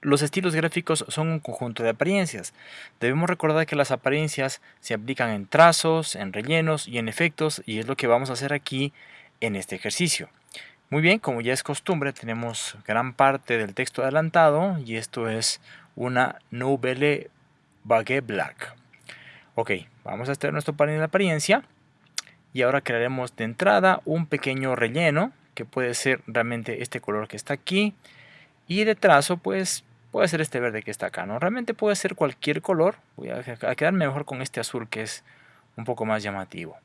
los estilos gráficos son un conjunto de apariencias. Debemos recordar que las apariencias se aplican en trazos, en rellenos y en efectos y es lo que vamos a hacer aquí en este ejercicio. Muy bien, como ya es costumbre, tenemos gran parte del texto adelantado y esto es una Nouvelle Baguette Black. Ok, vamos a hacer nuestro panel de apariencia y ahora crearemos de entrada un pequeño relleno que puede ser realmente este color que está aquí y de trazo pues puede ser este verde que está acá, ¿no? Realmente puede ser cualquier color, voy a quedarme mejor con este azul que es un poco más llamativo.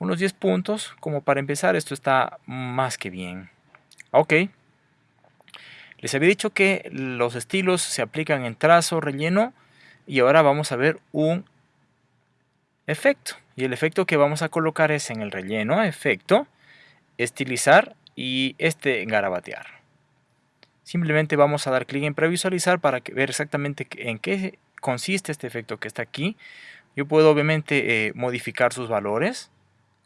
Unos 10 puntos, como para empezar esto está más que bien. Ok. Les había dicho que los estilos se aplican en trazo, relleno y ahora vamos a ver un efecto. Y el efecto que vamos a colocar es en el relleno, efecto, estilizar y este garabatear. Simplemente vamos a dar clic en previsualizar para ver exactamente en qué consiste este efecto que está aquí. Yo puedo obviamente eh, modificar sus valores.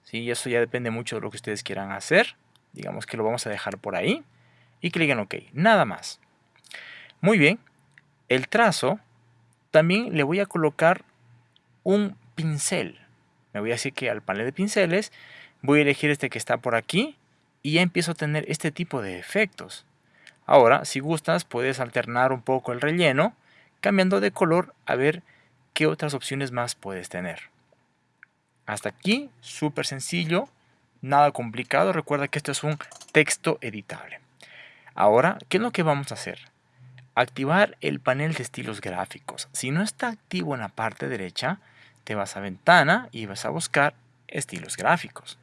¿sí? Eso ya depende mucho de lo que ustedes quieran hacer. Digamos que lo vamos a dejar por ahí. Y clic en OK. Nada más. Muy bien. El trazo también le voy a colocar un pincel. Me voy a decir que al panel de pinceles voy a elegir este que está por aquí y ya empiezo a tener este tipo de efectos. Ahora, si gustas, puedes alternar un poco el relleno, cambiando de color a ver qué otras opciones más puedes tener. Hasta aquí, súper sencillo, nada complicado. Recuerda que esto es un texto editable. Ahora, ¿qué es lo que vamos a hacer? Activar el panel de estilos gráficos. Si no está activo en la parte derecha, te vas a ventana y vas a buscar estilos gráficos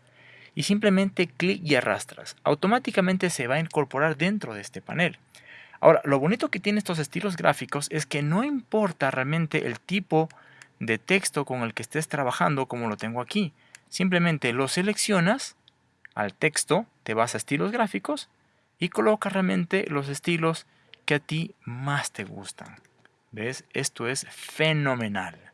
y simplemente clic y arrastras. Automáticamente se va a incorporar dentro de este panel. Ahora, lo bonito que tiene estos estilos gráficos es que no importa realmente el tipo de texto con el que estés trabajando como lo tengo aquí. Simplemente lo seleccionas al texto, te vas a estilos gráficos y colocas realmente los estilos que a ti más te gustan. ¿Ves? Esto es fenomenal.